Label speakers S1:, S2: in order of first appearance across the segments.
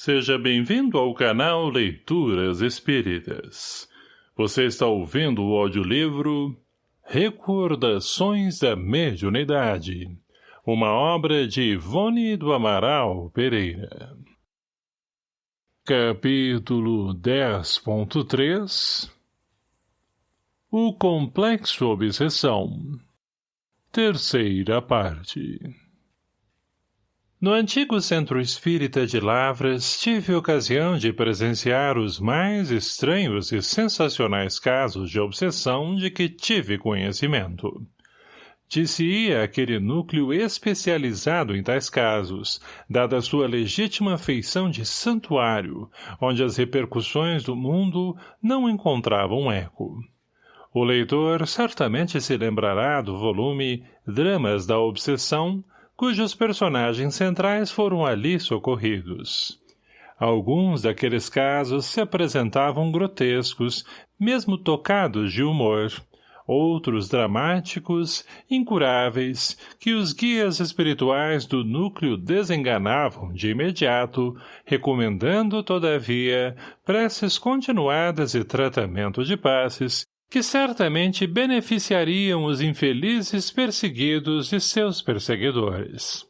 S1: Seja bem-vindo ao canal Leituras Espíritas. Você está ouvindo o audiolivro Recordações da Mediunidade, uma obra de Ivone do Amaral Pereira. Capítulo 10.3 O Complexo Obsessão Terceira parte no antigo centro espírita de Lavras, tive ocasião de presenciar os mais estranhos e sensacionais casos de obsessão de que tive conhecimento. Disse-ia aquele núcleo especializado em tais casos, dada sua legítima feição de santuário, onde as repercussões do mundo não encontravam eco. O leitor certamente se lembrará do volume Dramas da Obsessão, cujos personagens centrais foram ali socorridos. Alguns daqueles casos se apresentavam grotescos, mesmo tocados de humor, outros dramáticos, incuráveis, que os guias espirituais do núcleo desenganavam de imediato, recomendando, todavia, preces continuadas e tratamento de passes, que certamente beneficiariam os infelizes perseguidos e seus perseguidores.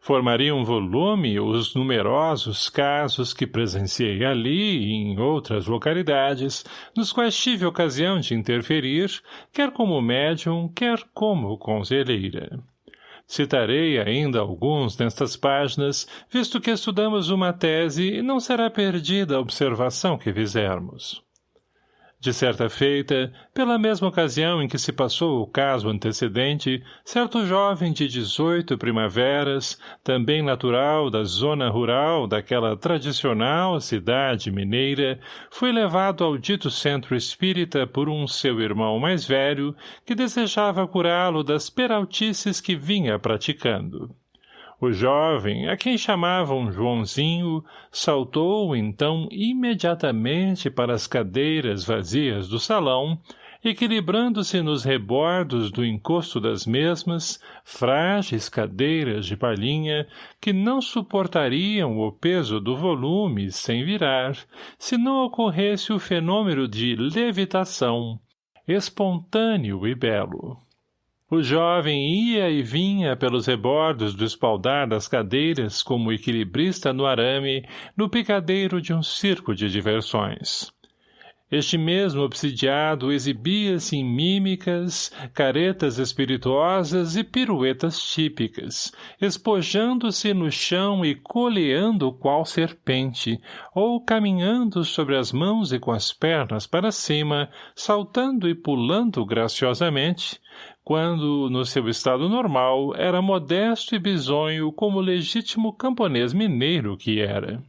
S1: Formaria um volume os numerosos casos que presenciei ali e em outras localidades, nos quais tive ocasião de interferir, quer como médium, quer como conselheira. Citarei ainda alguns nestas páginas, visto que estudamos uma tese e não será perdida a observação que fizermos. De certa feita, pela mesma ocasião em que se passou o caso antecedente, certo jovem de dezoito primaveras, também natural da zona rural daquela tradicional cidade mineira, foi levado ao dito centro espírita por um seu irmão mais velho, que desejava curá-lo das peraltices que vinha praticando. O jovem, a quem chamavam Joãozinho, saltou, então, imediatamente para as cadeiras vazias do salão, equilibrando-se nos rebordos do encosto das mesmas, frágeis cadeiras de palhinha que não suportariam o peso do volume sem virar, se não ocorresse o fenômeno de levitação, espontâneo e belo. O jovem ia e vinha pelos rebordos do espaldar das cadeiras como equilibrista no arame, no picadeiro de um circo de diversões. Este mesmo obsidiado exibia-se em mímicas, caretas espirituosas e piruetas típicas, espojando-se no chão e coleando qual serpente, ou caminhando sobre as mãos e com as pernas para cima, saltando e pulando graciosamente, quando, no seu estado normal, era modesto e bisonho como legítimo camponês mineiro que era.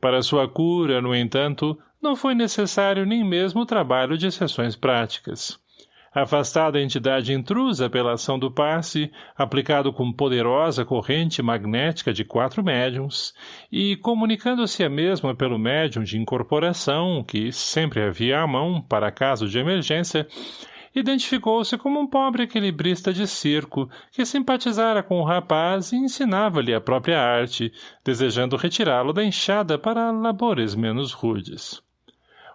S1: Para sua cura, no entanto, não foi necessário nem mesmo o trabalho de sessões práticas. Afastada a entidade intrusa pela ação do passe, aplicado com poderosa corrente magnética de quatro médiums, e comunicando-se a mesma pelo médium de incorporação, que sempre havia à mão para caso de emergência, identificou-se como um pobre equilibrista de circo que simpatizara com o rapaz e ensinava-lhe a própria arte, desejando retirá-lo da enxada para labores menos rudes.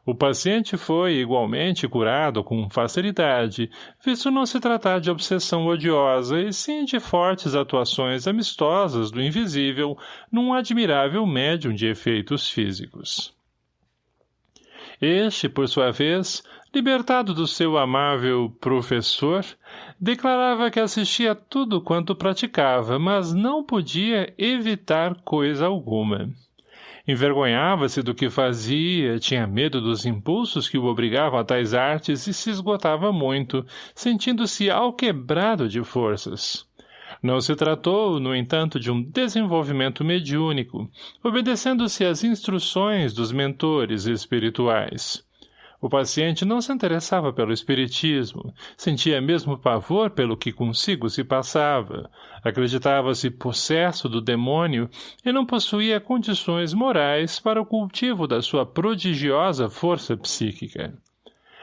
S1: O paciente foi, igualmente, curado com facilidade, visto não se tratar de obsessão odiosa, e sim de fortes atuações amistosas do invisível num admirável médium de efeitos físicos. Este, por sua vez, libertado do seu amável professor, declarava que assistia a tudo quanto praticava, mas não podia evitar coisa alguma. Envergonhava-se do que fazia, tinha medo dos impulsos que o obrigavam a tais artes e se esgotava muito, sentindo-se alquebrado de forças. Não se tratou, no entanto, de um desenvolvimento mediúnico, obedecendo-se às instruções dos mentores espirituais. O paciente não se interessava pelo espiritismo, sentia mesmo pavor pelo que consigo se passava, acreditava-se possesso do demônio e não possuía condições morais para o cultivo da sua prodigiosa força psíquica.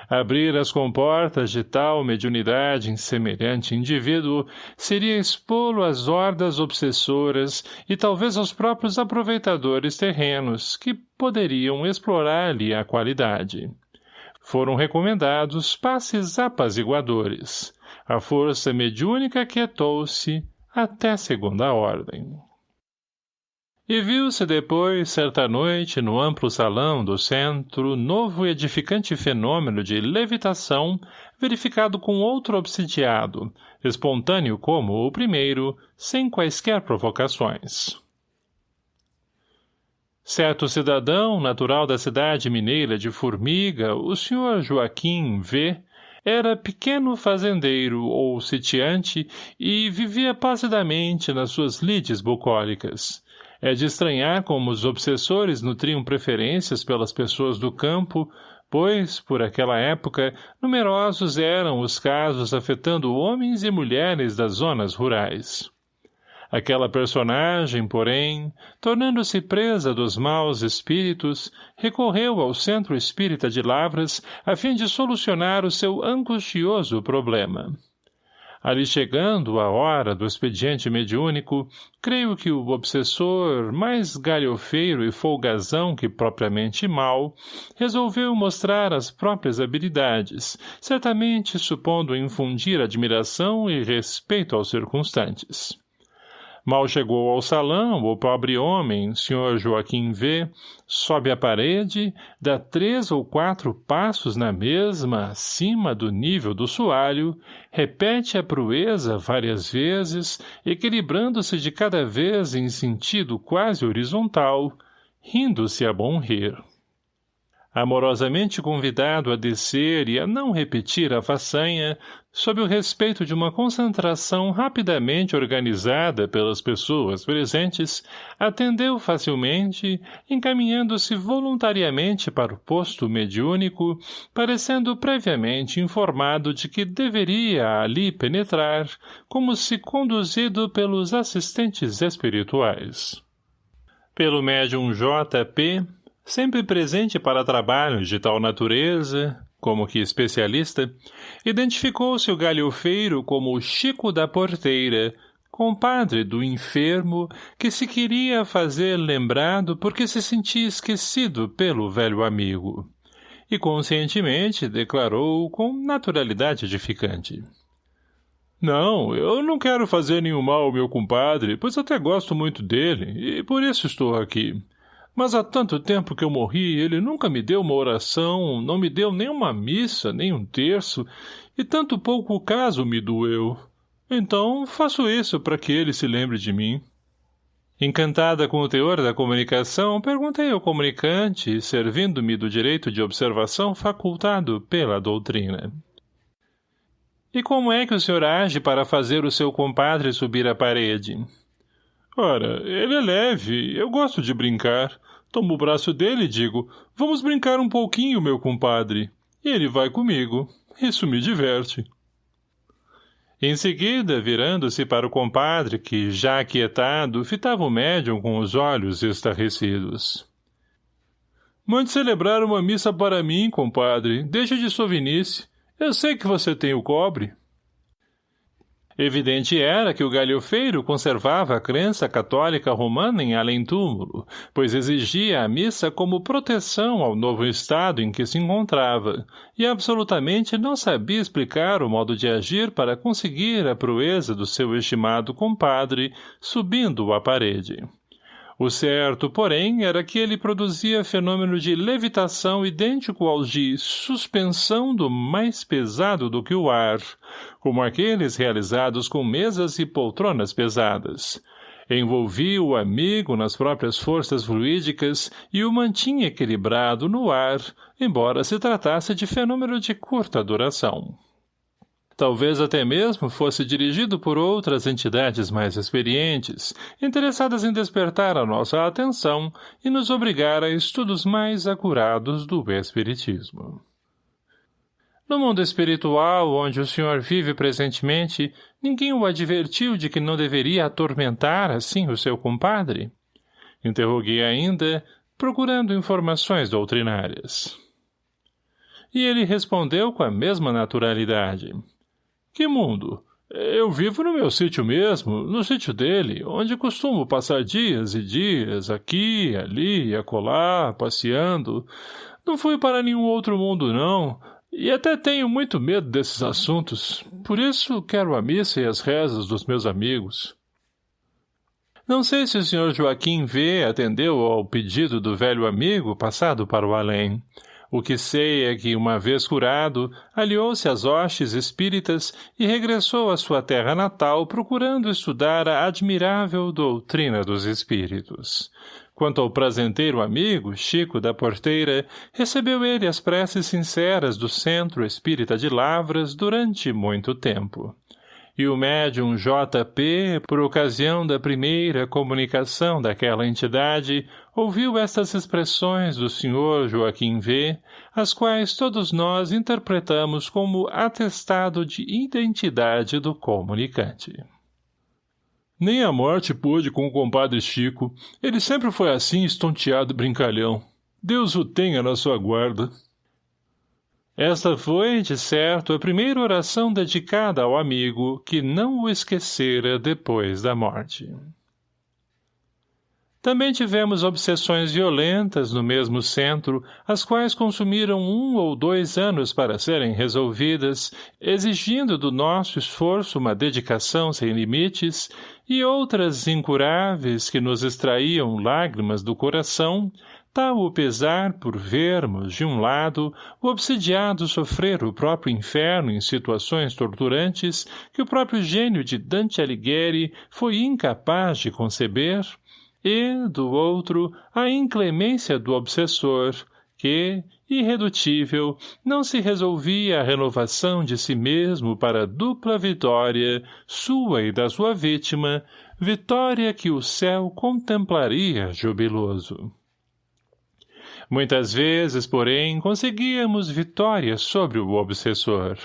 S1: Abrir as comportas de tal mediunidade em semelhante indivíduo seria expô-lo às hordas obsessoras e talvez aos próprios aproveitadores terrenos, que poderiam explorar-lhe a qualidade. Foram recomendados passes apaziguadores. A força mediúnica quietou-se até segunda ordem. E viu-se depois, certa noite, no amplo salão do centro, novo e edificante fenômeno de levitação, verificado com outro obsidiado, espontâneo como o primeiro, sem quaisquer provocações. Certo cidadão, natural da cidade mineira de Formiga, o senhor Joaquim V., era pequeno fazendeiro ou sitiante e vivia placidamente nas suas lides bucólicas, é de estranhar como os obsessores nutriam preferências pelas pessoas do campo, pois, por aquela época, numerosos eram os casos afetando homens e mulheres das zonas rurais. Aquela personagem, porém, tornando-se presa dos maus espíritos, recorreu ao Centro Espírita de Lavras a fim de solucionar o seu angustioso problema. Ali chegando a hora do expediente mediúnico, creio que o obsessor, mais galhofeiro e folgazão que propriamente mal, resolveu mostrar as próprias habilidades, certamente supondo infundir admiração e respeito aos circunstantes. Mal chegou ao salão, o pobre homem, Sr. Joaquim V., sobe a parede, dá três ou quatro passos na mesma, acima do nível do soalho, repete a proeza várias vezes, equilibrando-se de cada vez em sentido quase horizontal, rindo-se a bom rir amorosamente convidado a descer e a não repetir a façanha, sob o respeito de uma concentração rapidamente organizada pelas pessoas presentes, atendeu facilmente, encaminhando-se voluntariamente para o posto mediúnico, parecendo previamente informado de que deveria ali penetrar, como se conduzido pelos assistentes espirituais. Pelo médium J.P., sempre presente para trabalhos de tal natureza, como que especialista, identificou-se o galhofeiro como o Chico da Porteira, compadre do enfermo que se queria fazer lembrado porque se sentia esquecido pelo velho amigo. E conscientemente declarou com naturalidade edificante. Não, eu não quero fazer nenhum mal ao meu compadre, pois até gosto muito dele, e por isso estou aqui. Mas há tanto tempo que eu morri, ele nunca me deu uma oração, não me deu nem uma missa, nem um terço, e tanto pouco o caso me doeu. Então, faço isso para que ele se lembre de mim. Encantada com o teor da comunicação, perguntei ao comunicante, servindo-me do direito de observação facultado pela doutrina. E como é que o senhor age para fazer o seu compadre subir a parede? Ora, ele é leve, eu gosto de brincar. Tomo o braço dele e digo, vamos brincar um pouquinho, meu compadre. E ele vai comigo. Isso me diverte. Em seguida, virando-se para o compadre, que, já aquietado, fitava o médium com os olhos estarrecidos. Mande celebrar uma missa para mim, compadre. Deixa de sovinice. Eu sei que você tem o cobre. Evidente era que o galhofeiro conservava a crença católica romana em além-túmulo, pois exigia a missa como proteção ao novo estado em que se encontrava, e absolutamente não sabia explicar o modo de agir para conseguir a proeza do seu estimado compadre, subindo a parede. O certo, porém, era que ele produzia fenômeno de levitação idêntico ao de suspensão do mais pesado do que o ar, como aqueles realizados com mesas e poltronas pesadas. Envolvia o amigo nas próprias forças fluídicas e o mantinha equilibrado no ar, embora se tratasse de fenômeno de curta duração. Talvez até mesmo fosse dirigido por outras entidades mais experientes, interessadas em despertar a nossa atenção e nos obrigar a estudos mais acurados do Espiritismo. No mundo espiritual, onde o senhor vive presentemente, ninguém o advertiu de que não deveria atormentar assim o seu compadre? Interroguei ainda, procurando informações doutrinárias. E ele respondeu com a mesma naturalidade. Que mundo? Eu vivo no meu sítio mesmo, no sítio dele, onde costumo passar dias e dias, aqui, ali acolá, passeando. Não fui para nenhum outro mundo, não, e até tenho muito medo desses assuntos. Por isso quero a missa e as rezas dos meus amigos. Não sei se o Sr. Joaquim V. atendeu ao pedido do velho amigo passado para o além. O que sei é que, uma vez curado, aliou-se às hostes espíritas e regressou à sua terra natal procurando estudar a admirável doutrina dos espíritos. Quanto ao prazenteiro amigo, Chico da Porteira, recebeu ele as preces sinceras do Centro Espírita de Lavras durante muito tempo e o médium J.P., por ocasião da primeira comunicação daquela entidade, ouviu estas expressões do Sr. Joaquim V., as quais todos nós interpretamos como atestado de identidade do comunicante. Nem a morte pôde com o compadre Chico. Ele sempre foi assim estonteado brincalhão. Deus o tenha na sua guarda. Esta foi, de certo, a primeira oração dedicada ao amigo que não o esquecera depois da morte. Também tivemos obsessões violentas no mesmo centro, as quais consumiram um ou dois anos para serem resolvidas, exigindo do nosso esforço uma dedicação sem limites, e outras incuráveis que nos extraíam lágrimas do coração, tal o pesar por vermos, de um lado, o obsidiado sofrer o próprio inferno em situações torturantes que o próprio gênio de Dante Alighieri foi incapaz de conceber, e, do outro, a inclemência do obsessor, que, irredutível, não se resolvia a renovação de si mesmo para a dupla vitória, sua e da sua vítima, vitória que o céu contemplaria jubiloso. Muitas vezes, porém, conseguíamos vitória sobre o obsessor.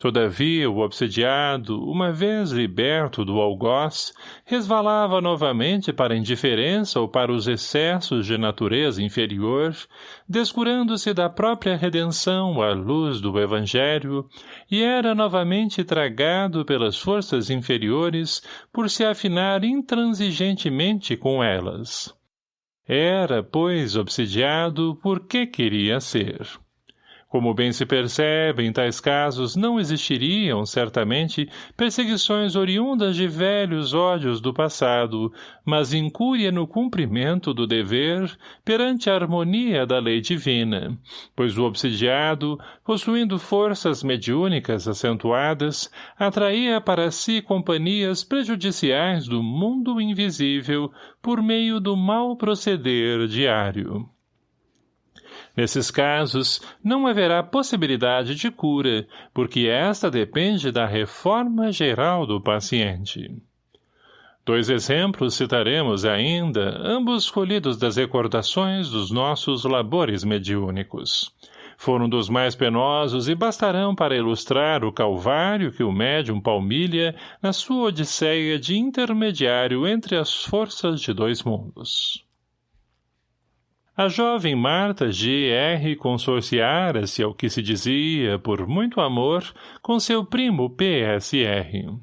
S1: Todavia, o obsediado, uma vez liberto do algoz, resvalava novamente para a indiferença ou para os excessos de natureza inferior, descurando-se da própria redenção à luz do Evangelho, e era novamente tragado pelas forças inferiores por se afinar intransigentemente com elas. Era, pois, obsidiado porque queria ser. Como bem se percebe, em tais casos não existiriam, certamente, perseguições oriundas de velhos ódios do passado, mas incúria no cumprimento do dever perante a harmonia da lei divina, pois o obsidiado, possuindo forças mediúnicas acentuadas, atraía para si companhias prejudiciais do mundo invisível por meio do mau proceder diário. Nesses casos, não haverá possibilidade de cura, porque esta depende da reforma geral do paciente. Dois exemplos citaremos ainda, ambos escolhidos das recordações dos nossos labores mediúnicos. Foram dos mais penosos e bastarão para ilustrar o calvário que o médium palmilha na sua odisseia de intermediário entre as forças de dois mundos. A jovem Marta G.R. consorciara-se ao que se dizia, por muito amor, com seu primo P.S.R.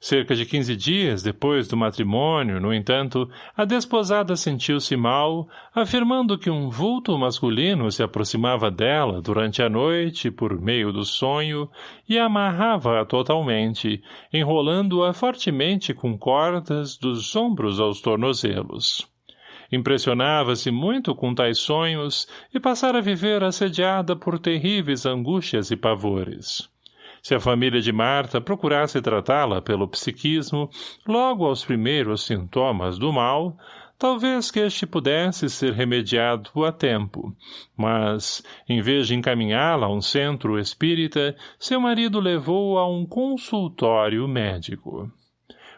S1: Cerca de quinze dias depois do matrimônio, no entanto, a desposada sentiu-se mal, afirmando que um vulto masculino se aproximava dela durante a noite, por meio do sonho, e amarrava-a totalmente, enrolando-a fortemente com cordas dos ombros aos tornozelos. Impressionava-se muito com tais sonhos e passara a viver assediada por terríveis angústias e pavores. Se a família de Marta procurasse tratá-la pelo psiquismo, logo aos primeiros sintomas do mal, talvez que este pudesse ser remediado a tempo, mas, em vez de encaminhá-la a um centro espírita, seu marido levou-a a um consultório médico.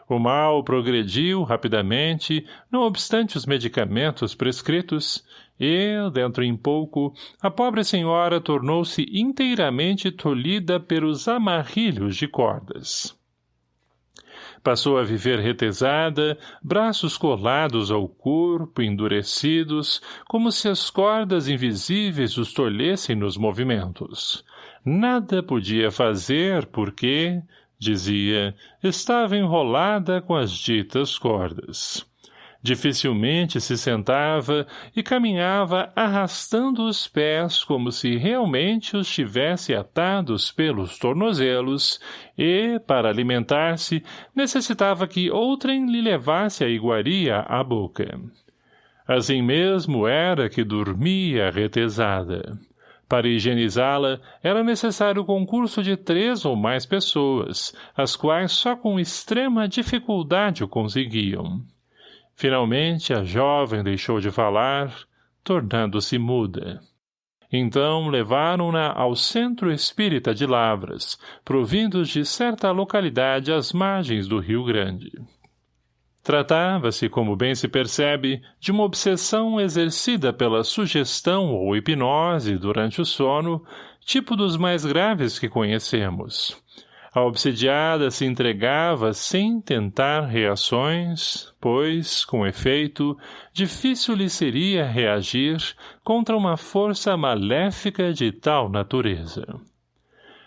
S1: O mal progrediu rapidamente, não obstante os medicamentos prescritos, e, dentro em pouco, a pobre senhora tornou-se inteiramente tolhida pelos amarrilhos de cordas. Passou a viver retesada, braços colados ao corpo, endurecidos, como se as cordas invisíveis os tolhessem nos movimentos. Nada podia fazer porque, dizia, estava enrolada com as ditas cordas. Dificilmente se sentava e caminhava arrastando os pés como se realmente os tivesse atados pelos tornozelos e, para alimentar-se, necessitava que outrem lhe levasse a iguaria à boca. Assim mesmo era que dormia retesada. Para higienizá-la, era necessário o concurso de três ou mais pessoas, as quais só com extrema dificuldade o conseguiam. Finalmente, a jovem deixou de falar, tornando-se muda. Então levaram-na ao centro espírita de Lavras, provindos de certa localidade às margens do Rio Grande. Tratava-se, como bem se percebe, de uma obsessão exercida pela sugestão ou hipnose durante o sono, tipo dos mais graves que conhecemos. A obsidiada se entregava sem tentar reações, pois, com efeito, difícil lhe seria reagir contra uma força maléfica de tal natureza.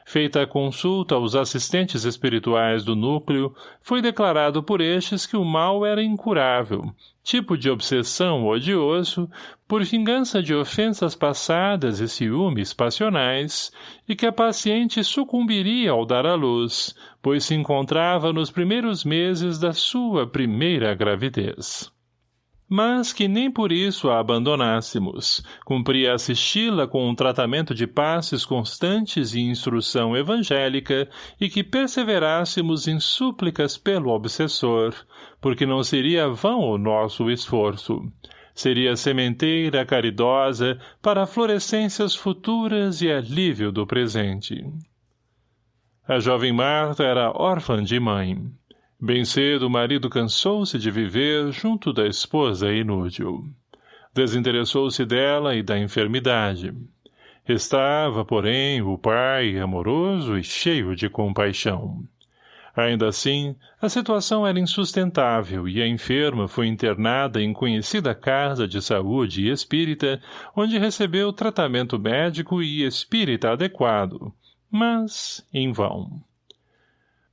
S1: Feita a consulta aos assistentes espirituais do núcleo, foi declarado por estes que o mal era incurável, tipo de obsessão odioso, por vingança de ofensas passadas e ciúmes passionais, e que a paciente sucumbiria ao dar à luz, pois se encontrava nos primeiros meses da sua primeira gravidez mas que nem por isso a abandonássemos. Cumpria assisti-la com um tratamento de passes constantes e instrução evangélica e que perseverássemos em súplicas pelo obsessor, porque não seria vão o nosso esforço. Seria sementeira caridosa para florescências futuras e alívio do presente. A jovem Marta era órfã de mãe. Bem cedo o marido cansou-se de viver junto da esposa inútil. Desinteressou-se dela e da enfermidade. Estava, porém, o pai amoroso e cheio de compaixão. Ainda assim, a situação era insustentável e a enferma foi internada em conhecida casa de saúde espírita, onde recebeu tratamento médico e espírita adequado, mas em vão.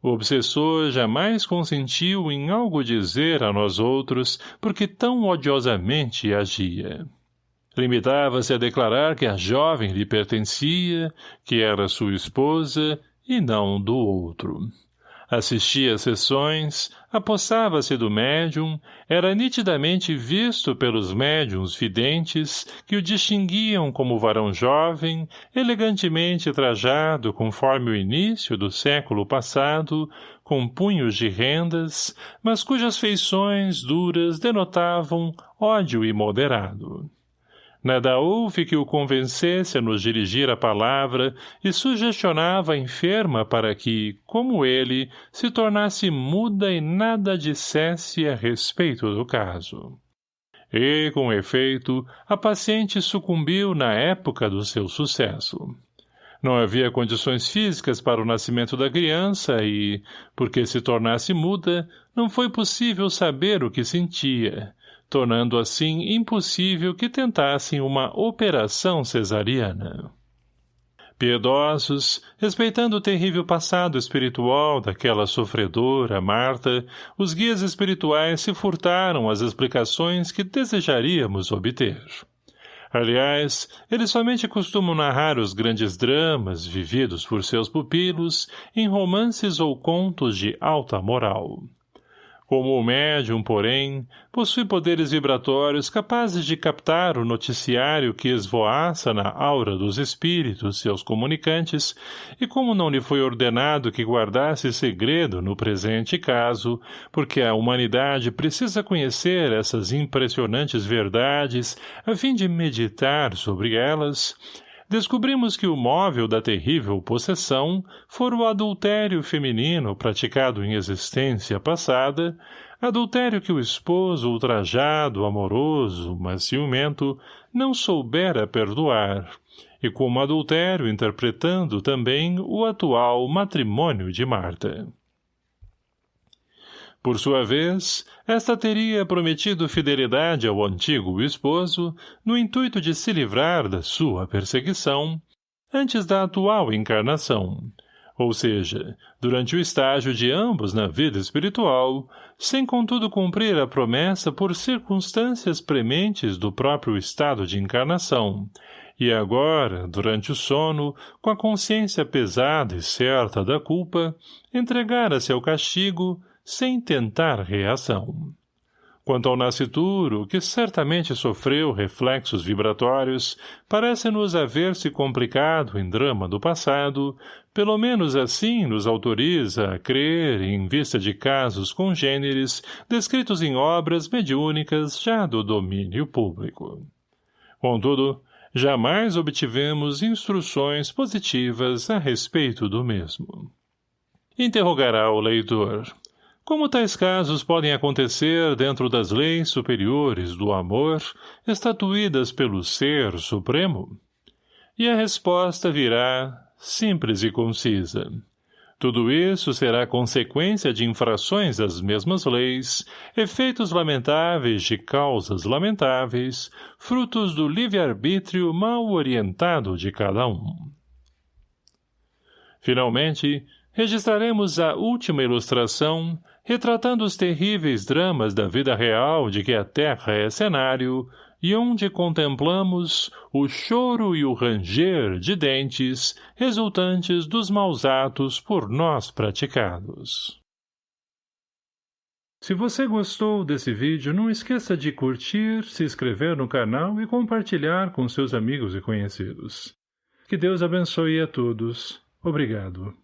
S1: O obsessor jamais consentiu em algo dizer a nós outros porque tão odiosamente agia. Limitava-se a declarar que a jovem lhe pertencia, que era sua esposa e não do outro assistia às sessões, apossava-se do médium, era nitidamente visto pelos médiums videntes que o distinguiam como varão jovem, elegantemente trajado conforme o início do século passado, com punhos de rendas, mas cujas feições duras denotavam ódio imoderado. Nada houve que o convencesse a nos dirigir a palavra e sugestionava a enferma para que, como ele, se tornasse muda e nada dissesse a respeito do caso. E, com efeito, a paciente sucumbiu na época do seu sucesso. Não havia condições físicas para o nascimento da criança e, porque se tornasse muda, não foi possível saber o que sentia, tornando assim impossível que tentassem uma operação cesariana. Piedosos, respeitando o terrível passado espiritual daquela sofredora, Marta, os guias espirituais se furtaram as explicações que desejaríamos obter. Aliás, eles somente costumam narrar os grandes dramas vividos por seus pupilos em romances ou contos de alta moral. Como o médium, porém, possui poderes vibratórios capazes de captar o noticiário que esvoaça na aura dos espíritos, seus comunicantes, e como não lhe foi ordenado que guardasse segredo no presente caso, porque a humanidade precisa conhecer essas impressionantes verdades a fim de meditar sobre elas, descobrimos que o móvel da terrível possessão fora o adultério feminino praticado em existência passada, adultério que o esposo ultrajado, amoroso, mas ciumento, não soubera perdoar, e como adultério interpretando também o atual matrimônio de Marta. Por sua vez, esta teria prometido fidelidade ao antigo esposo, no intuito de se livrar da sua perseguição, antes da atual encarnação, ou seja, durante o estágio de ambos na vida espiritual, sem contudo cumprir a promessa por circunstâncias prementes do próprio estado de encarnação, e agora, durante o sono, com a consciência pesada e certa da culpa, entregara-se ao castigo, sem tentar reação. Quanto ao nascituro, que certamente sofreu reflexos vibratórios, parece-nos haver-se complicado em drama do passado, pelo menos assim nos autoriza a crer em vista de casos congêneres descritos em obras mediúnicas já do domínio público. Contudo, jamais obtivemos instruções positivas a respeito do mesmo. Interrogará o leitor. Como tais casos podem acontecer dentro das leis superiores do amor, estatuídas pelo Ser Supremo? E a resposta virá, simples e concisa. Tudo isso será consequência de infrações às mesmas leis, efeitos lamentáveis de causas lamentáveis, frutos do livre-arbítrio mal orientado de cada um. Finalmente, registraremos a última ilustração, retratando os terríveis dramas da vida real de que a Terra é cenário, e onde contemplamos o choro e o ranger de dentes resultantes dos maus atos por nós praticados. Se você gostou desse vídeo, não esqueça de curtir, se inscrever no canal e compartilhar com seus amigos e conhecidos. Que Deus abençoe a todos. Obrigado.